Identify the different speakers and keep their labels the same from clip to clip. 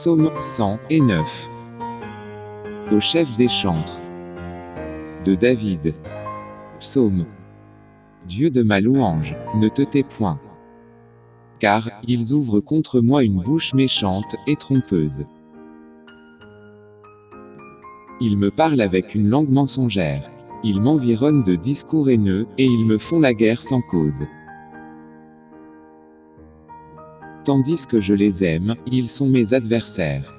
Speaker 1: Psaume 109. Au chef des chantres. De David. Psaume. Dieu de ma louange, ne te tais point. Car, ils ouvrent contre moi une bouche méchante et trompeuse. Ils me parlent avec une langue mensongère. Ils m'environnent de discours haineux, et ils me font la guerre sans cause. Tandis que je les aime, ils sont mes adversaires.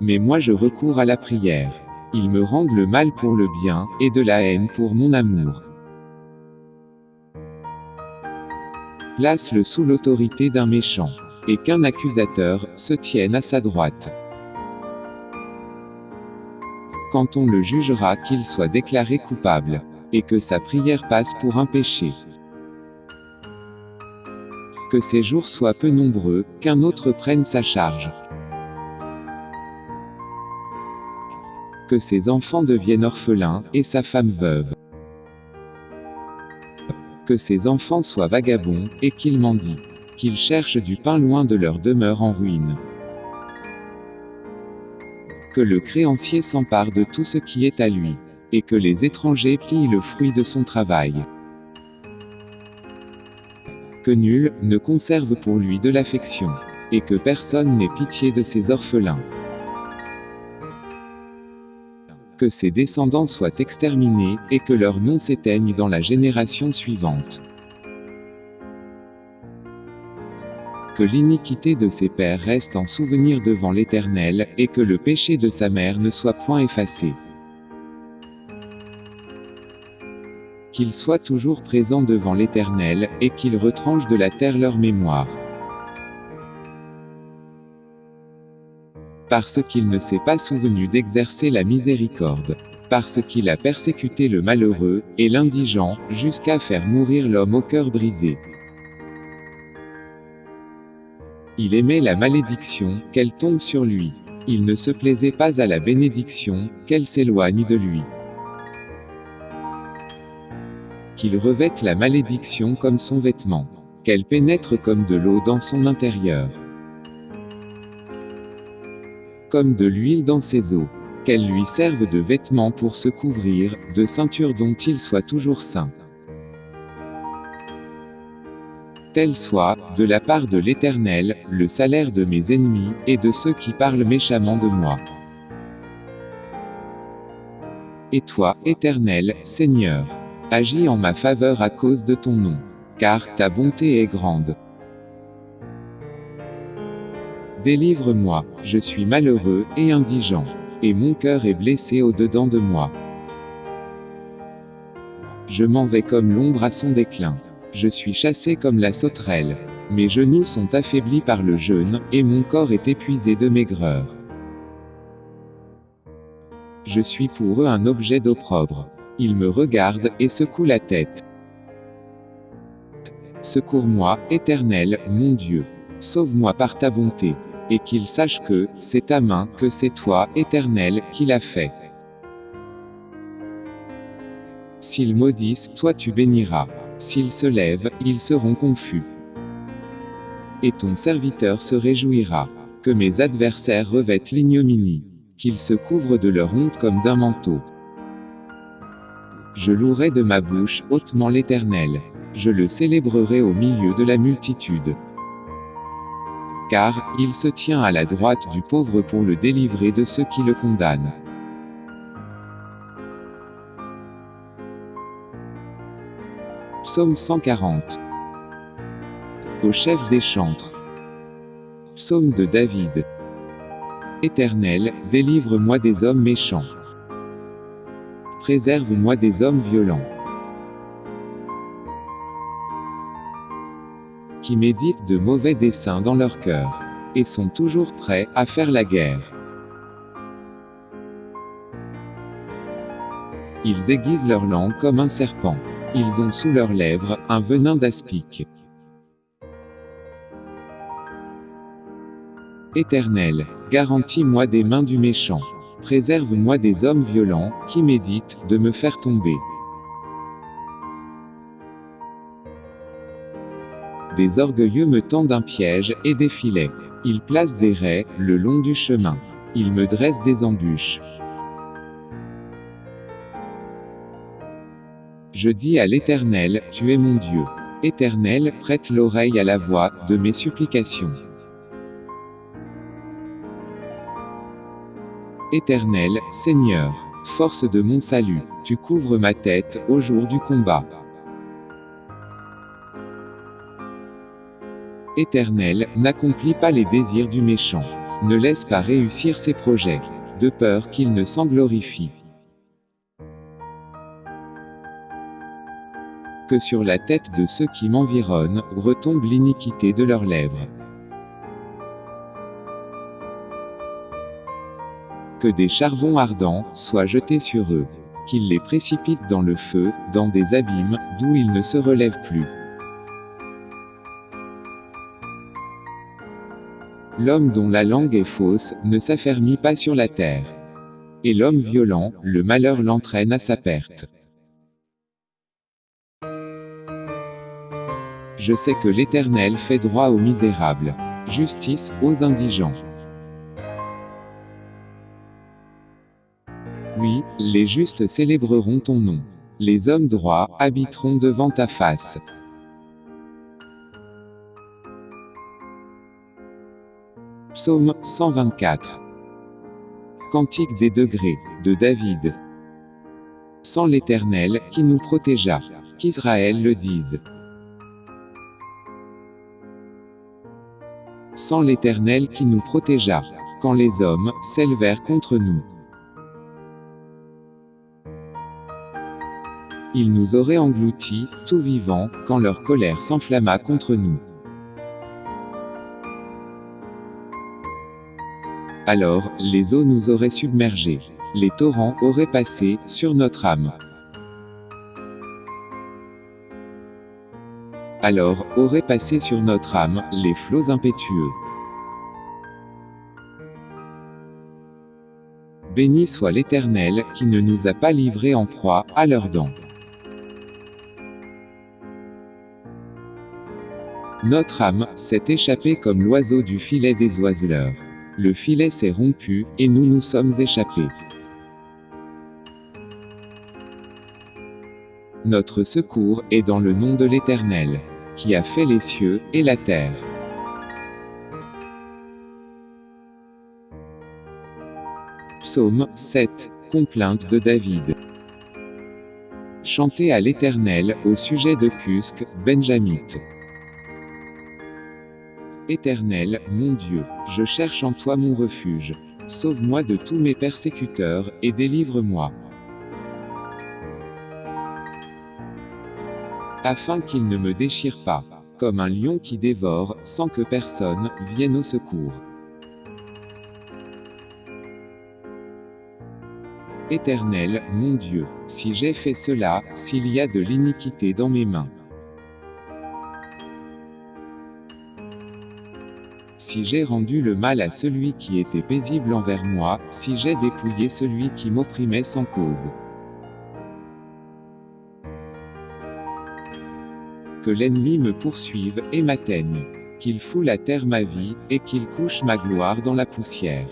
Speaker 1: Mais moi je recours à la prière. Ils me rendent le mal pour le bien, et de la haine pour mon amour. Place-le sous l'autorité d'un méchant, et qu'un accusateur se tienne à sa droite. Quand on le jugera qu'il soit déclaré coupable, et que sa prière passe pour un péché. Que ses jours soient peu nombreux, qu'un autre prenne sa charge. Que ses enfants deviennent orphelins, et sa femme veuve. Que ses enfants soient vagabonds, et qu'ils mendient. Qu'ils cherchent du pain loin de leur demeure en ruine. Que le créancier s'empare de tout ce qui est à lui. Et que les étrangers plient le fruit de son travail. Que nul ne conserve pour lui de l'affection. Et que personne n'ait pitié de ses orphelins. Que ses descendants soient exterminés, et que leur nom s'éteigne dans la génération suivante. que l'iniquité de ses pères reste en souvenir devant l'Éternel, et que le péché de sa mère ne soit point effacé. Qu'il soit toujours présent devant l'Éternel, et qu'il retranche de la terre leur mémoire. Parce qu'il ne s'est pas souvenu d'exercer la miséricorde. Parce qu'il a persécuté le malheureux, et l'indigent, jusqu'à faire mourir l'homme au cœur brisé. Il aimait la malédiction, qu'elle tombe sur lui. Il ne se plaisait pas à la bénédiction, qu'elle s'éloigne de lui. Qu'il revête la malédiction comme son vêtement. Qu'elle pénètre comme de l'eau dans son intérieur. Comme de l'huile dans ses os. Qu'elle lui serve de vêtement pour se couvrir, de ceinture dont il soit toujours saint. Tel soit, de la part de l'Éternel, le salaire de mes ennemis, et de ceux qui parlent méchamment de moi. Et toi, Éternel, Seigneur, agis en ma faveur à cause de ton nom, car ta bonté est grande. Délivre-moi, je suis malheureux et indigent, et mon cœur est blessé au-dedans de moi. Je m'en vais comme l'ombre à son déclin. Je suis chassé comme la sauterelle. Mes genoux sont affaiblis par le jeûne, et mon corps est épuisé de maigreur. Je suis pour eux un objet d'opprobre. Ils me regardent, et secouent la tête. Secours-moi, Éternel, mon Dieu. Sauve-moi par ta bonté. Et qu'ils sachent que, c'est ta main, que c'est toi, Éternel, qui l'a fait. S'ils maudissent, toi tu béniras. S'ils se lèvent, ils seront confus. Et ton serviteur se réjouira. Que mes adversaires revêtent l'ignominie. Qu'ils se couvrent de leur honte comme d'un manteau. Je louerai de ma bouche hautement l'Éternel. Je le célébrerai au milieu de la multitude. Car, il se tient à la droite du pauvre pour le délivrer de ceux qui le condamnent. Psaume 140. Au chef des chantres. Psaume de David. Éternel, délivre-moi des hommes méchants. Préserve-moi des hommes violents. Qui méditent de mauvais desseins dans leur cœur. Et sont toujours prêts à faire la guerre. Ils aiguisent leur langue comme un serpent. Ils ont sous leurs lèvres un venin d'aspic. Éternel, garantis-moi des mains du méchant. Préserve-moi des hommes violents, qui méditent de me faire tomber. Des orgueilleux me tendent un piège et des filets. Ils placent des raies le long du chemin. Ils me dressent des embûches. Je dis à l'Éternel, Tu es mon Dieu. Éternel, prête l'oreille à la voix de mes supplications. Éternel, Seigneur, force de mon salut, tu couvres ma tête au jour du combat. Éternel, n'accomplis pas les désirs du méchant. Ne laisse pas réussir ses projets, de peur qu'il ne s'en glorifie. que sur la tête de ceux qui m'environnent, retombe l'iniquité de leurs lèvres. Que des charbons ardents soient jetés sur eux. Qu'ils les précipitent dans le feu, dans des abîmes, d'où ils ne se relèvent plus. L'homme dont la langue est fausse, ne s'affermit pas sur la terre. Et l'homme violent, le malheur l'entraîne à sa perte. Je sais que l'Éternel fait droit aux misérables. Justice aux indigents. Oui, les justes célébreront ton nom. Les hommes droits habiteront devant ta face. Psaume 124. Cantique des degrés, de David. Sans l'Éternel, qui nous protégea. Qu'Israël le dise. sans l'Éternel qui nous protégea, quand les hommes s'élevèrent contre nous. Ils nous auraient engloutis, tout vivants, quand leur colère s'enflamma contre nous. Alors, les eaux nous auraient submergés. Les torrents auraient passé sur notre âme. Alors, auraient passé sur notre âme, les flots impétueux. Béni soit l'Éternel, qui ne nous a pas livrés en proie, à leurs dents. Notre âme, s'est échappée comme l'oiseau du filet des oiseleurs. Le filet s'est rompu, et nous nous sommes échappés. Notre secours est dans le nom de l'Éternel qui a fait les cieux et la terre. Psaume 7. Complainte de David. Chantez à l'Éternel au sujet de Cusque, Benjamite. Éternel, mon Dieu, je cherche en toi mon refuge. Sauve-moi de tous mes persécuteurs, et délivre-moi. afin qu'il ne me déchire pas, comme un lion qui dévore, sans que personne vienne au secours. Éternel, mon Dieu, si j'ai fait cela, s'il y a de l'iniquité dans mes mains. Si j'ai rendu le mal à celui qui était paisible envers moi, si j'ai dépouillé celui qui m'opprimait sans cause. que l'ennemi me poursuive et m'atteigne. Qu'il foule à terre ma vie, et qu'il couche ma gloire dans la poussière.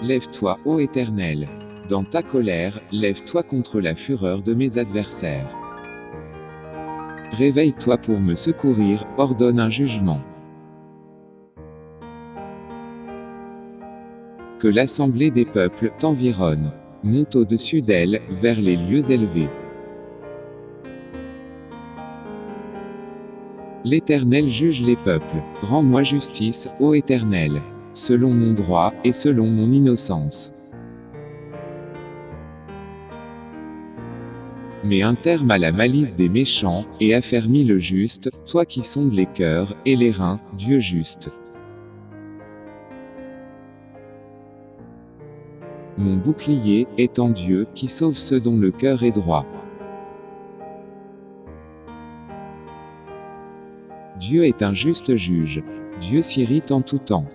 Speaker 1: Lève-toi, ô Éternel. Dans ta colère, lève-toi contre la fureur de mes adversaires. Réveille-toi pour me secourir, ordonne un jugement. Que l'assemblée des peuples t'environne monte au-dessus d'elle, vers les lieux élevés. L'Éternel juge les peuples. Rends-moi justice, ô Éternel, selon mon droit, et selon mon innocence. Mets un terme à la malice des méchants, et affermis le juste, toi qui sondes les cœurs, et les reins, Dieu juste. Mon bouclier est en Dieu, qui sauve ceux dont le cœur est droit. Dieu est un juste juge. Dieu s'irrite en tout temps.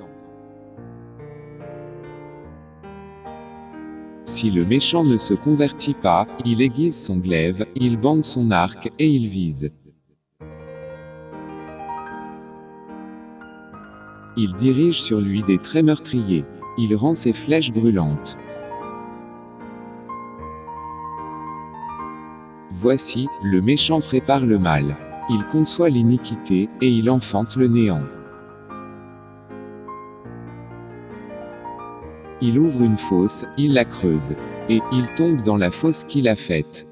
Speaker 1: Si le méchant ne se convertit pas, il aiguise son glaive, il bande son arc, et il vise. Il dirige sur lui des traits meurtriers. Il rend ses flèches brûlantes. Voici, le méchant prépare le mal. Il conçoit l'iniquité, et il enfante le néant. Il ouvre une fosse, il la creuse. Et, il tombe dans la fosse qu'il a faite.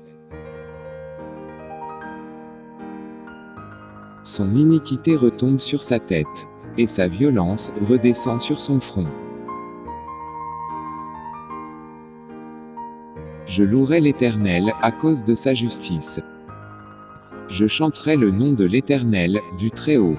Speaker 1: Son iniquité retombe sur sa tête. Et sa violence redescend sur son front. Je louerai l'Éternel, à cause de sa justice. Je chanterai le nom de l'Éternel, du Très-Haut.